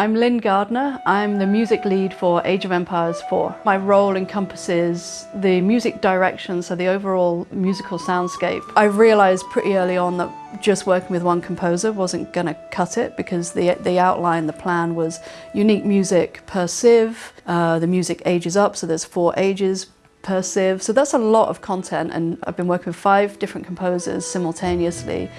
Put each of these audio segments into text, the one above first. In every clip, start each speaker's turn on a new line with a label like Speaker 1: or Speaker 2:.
Speaker 1: I'm Lynn Gardner. I'm the music lead for Age of Empires 4. My role encompasses the music direction, so the overall musical soundscape. I realised pretty early on that just working with one composer wasn't going to cut it because the, the outline, the plan was unique music per civ, uh, the music ages up, so there's four ages per civ. So that's a lot of content and I've been working with five different composers simultaneously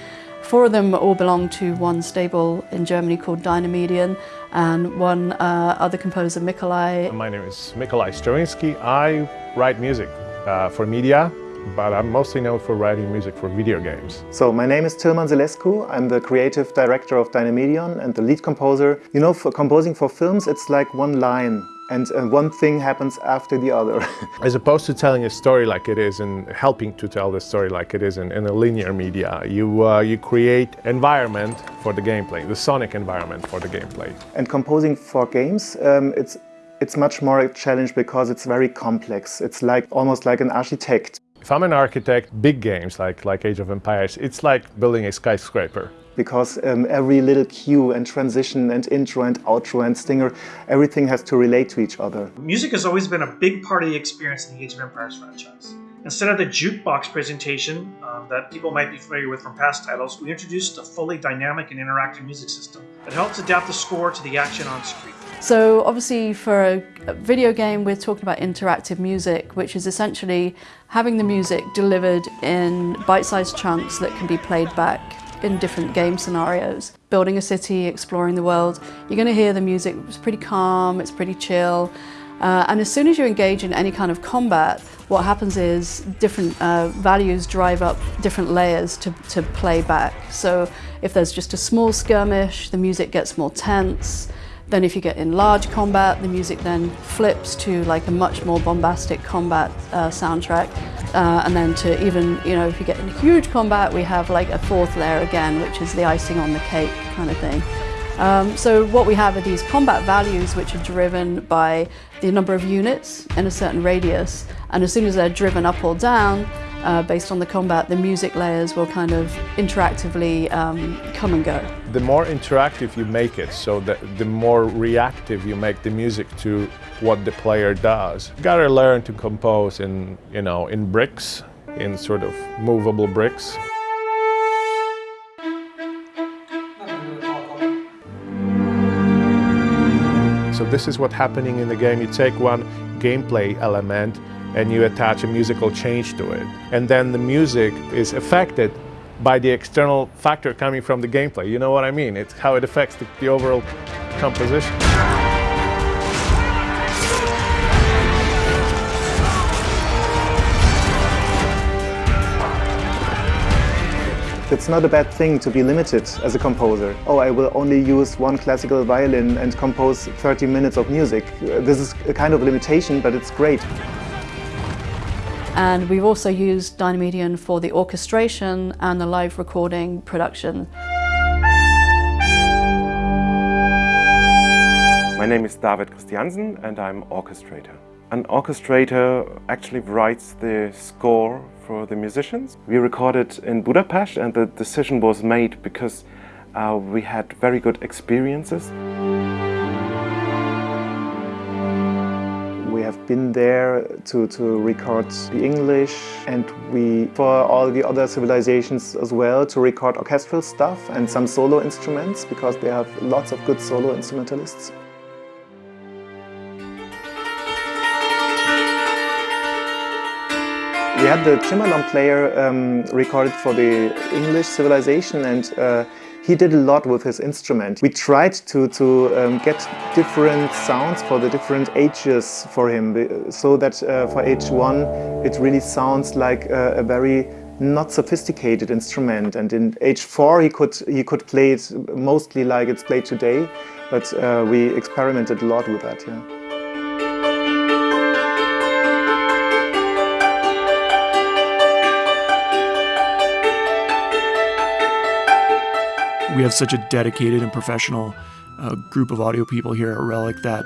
Speaker 1: Four of them all belong to one stable in Germany called Dynamedion and one uh, other composer, Mikolai.
Speaker 2: My name is Mikolai Stroinski. I write music uh, for media, but I'm mostly known for writing music for video games.
Speaker 3: So my name is Tilman Sillescu. I'm the creative director of Dynamedion and the lead composer. You know, for composing for films, it's like one line and uh, one thing happens after the other.
Speaker 2: As opposed to telling a story like it is and helping to tell the story like it is in, in a linear media, you, uh, you create environment for the gameplay, the sonic environment for the gameplay.
Speaker 3: And composing for games, um, it's, it's much more a challenge because it's very complex. It's like almost like an architect.
Speaker 2: If I'm an architect, big games like, like Age of Empires, it's like building a skyscraper
Speaker 3: because um, every little cue and transition and intro and outro and stinger, everything has to relate to each other.
Speaker 4: Music has always been a big part of the experience in the Age of Empires franchise. Instead of the jukebox presentation um, that people might be familiar with from past titles, we introduced a fully dynamic and interactive music system that helps adapt the score to the action on screen.
Speaker 1: So obviously for a video game we're talking about interactive music which is essentially having the music delivered in bite-sized chunks that can be played back in different game scenarios. Building a city, exploring the world, you're going to hear the music, it's pretty calm, it's pretty chill. Uh, and as soon as you engage in any kind of combat, what happens is different uh, values drive up different layers to, to play back. So if there's just a small skirmish, the music gets more tense. Then if you get in large combat, the music then flips to like a much more bombastic combat uh, soundtrack. Uh, and then to even, you know, if you get in huge combat, we have like a fourth layer again, which is the icing on the cake kind of thing. Um, so what we have are these combat values which are driven by the number of units in a certain radius. And as soon as they're driven up or down, uh, based on the combat, the music layers will kind of interactively um, come and go.
Speaker 2: The more interactive you make it, so that the more reactive you make the music to what the player does. You gotta learn to compose in, you know, in bricks, in sort of movable bricks. So this is what's happening in the game. You take one gameplay element and you attach a musical change to it. And then the music is affected by the external factor coming from the gameplay. You know what I mean? It's how it affects the, the overall composition.
Speaker 3: It's not a bad thing to be limited as a composer. Oh, I will only use one classical violin and compose 30 minutes of music. This is a kind of limitation, but it's great.
Speaker 1: And we've also used Dynamedion for the orchestration and the live recording production.
Speaker 5: My name is David Christiansen and I'm orchestrator. An orchestrator actually writes the score for the musicians. We recorded in Budapest and the decision was made because uh, we had very good experiences.
Speaker 3: Have been there to, to record the English and we, for all the other civilizations as well, to record orchestral stuff and some solo instruments because they have lots of good solo instrumentalists. We had the Cimarron player um, recorded for the English civilization and uh, he did a lot with his instrument. We tried to, to um, get different sounds for the different ages for him, so that uh, for age one it really sounds like a, a, very not sophisticated instrument. And in age four he could, he could play it mostly like it's played today, but uh, we experimented a lot with that. Yeah.
Speaker 6: We have such a dedicated and professional uh, group of audio people here at Relic that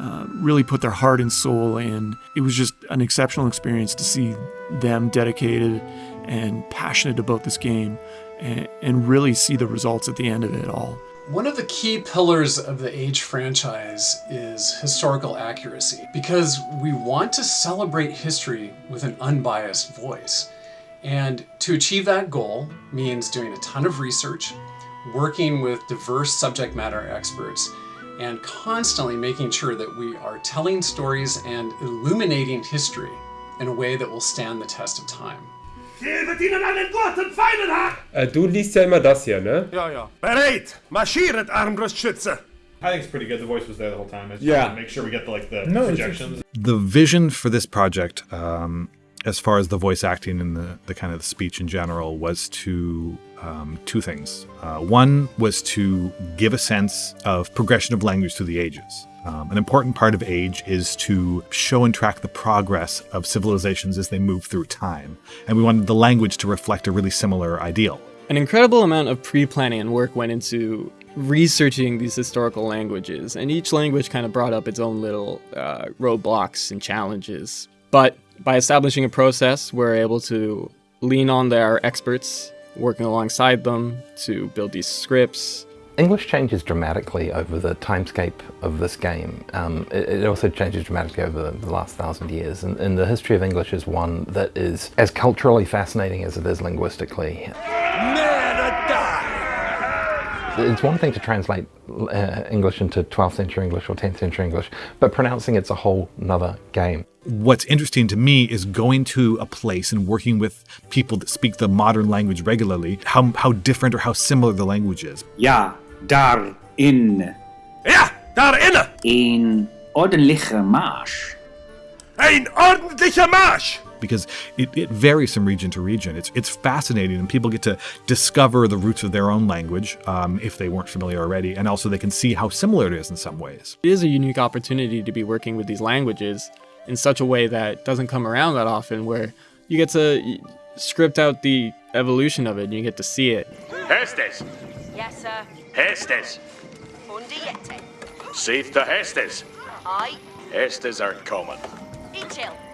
Speaker 6: uh, really put their heart and soul in. It was just an exceptional experience to see them dedicated and passionate about this game and, and really see the results at the end of it all.
Speaker 7: One of the key pillars of the Age franchise is historical accuracy because we want to celebrate history with an unbiased voice. And to achieve that goal means doing a ton of research, working with diverse subject matter experts, and constantly making sure that we are telling stories and illuminating history in a way that will stand the test of time.
Speaker 8: Gibet ihnen einen guten Feinen Äh, du liest ja immer das hier, ne?
Speaker 9: Ja, ja. Bereit! Marschiert, Armbrustschütze!
Speaker 10: I think it's pretty good. The voice was there the whole time. It's
Speaker 9: Yeah.
Speaker 10: to Make sure we get the, like the
Speaker 9: No, it's-
Speaker 10: projections.
Speaker 11: The vision for this project, um, as far as the voice acting and the, the kind of the speech in general, was to um, two things. Uh, one was to give a sense of progression of language through the ages. Um, an important part of age is to show and track the progress of civilizations as they move through time. And we wanted the language to reflect a really similar ideal.
Speaker 12: An incredible amount of pre planning and work went into researching these historical languages, and each language kind of brought up its own little uh, roadblocks and challenges. But by establishing a process, we're able to lean on their experts, working alongside them to build these scripts.
Speaker 13: English changes dramatically over the timescape of this game. Um, it, it, also changes dramatically over the last thousand years, and, and the history of English is one that is as culturally fascinating as it is linguistically. It's one thing to translate uh, English into 12th century English or 10th century English, but pronouncing it's a whole nother game.
Speaker 11: What's interesting to me is going to a place and working with people that speak the modern language regularly, how, how different or how similar the language is.
Speaker 14: Ja, daar in.
Speaker 9: Ja, daar inne!
Speaker 14: Een ordentliche Marsch.
Speaker 9: Ein ordentlicher Marsch!
Speaker 11: because it, it, varies from region to region. It's it's fascinating, and people get to discover the roots of their own language um, if they weren't familiar already, and also they can see how similar it is in some ways.
Speaker 12: It is a unique opportunity to be working with these languages in such a way that doesn't come around that often, where you get to script out the evolution of it, and you get to see it.
Speaker 15: Hestes.
Speaker 16: Yes, sir.
Speaker 15: Hestes.
Speaker 16: Undiete.
Speaker 15: Seeth the Hestes.
Speaker 16: Aye.
Speaker 15: Hestes are coming.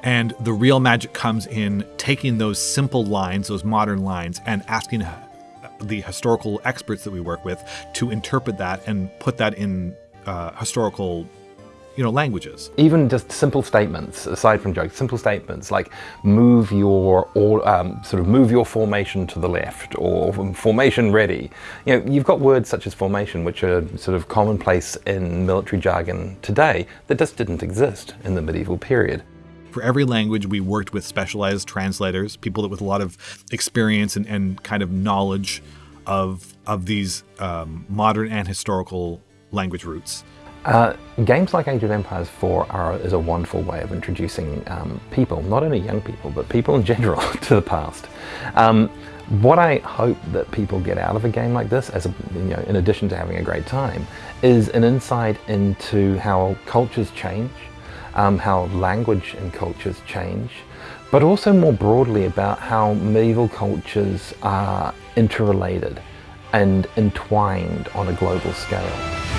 Speaker 11: And the real magic comes in taking those simple lines, those modern lines, and asking the historical experts that we work with to interpret that and put that in uh, historical you know languages.
Speaker 13: Even just simple statements aside from jokes simple statements like move your or um, sort of move your formation to the left or formation ready. You know you've got words such as formation which are sort of commonplace in military jargon today that just didn't exist in the medieval period.
Speaker 11: For every language, we worked with specialized translators, people that with a lot of experience and, and kind of knowledge of of these um, modern and historical language roots.
Speaker 13: Uh, games like Age of Empires 4 are, is a wonderful way of introducing um, people, not only young people, but people in general, to the past. Um, what I hope that people get out of a game like this, as a, you know, in addition to having a great time, is an insight into how cultures change, um, how language and cultures change, but also more broadly about how medieval cultures are interrelated and entwined on a global scale.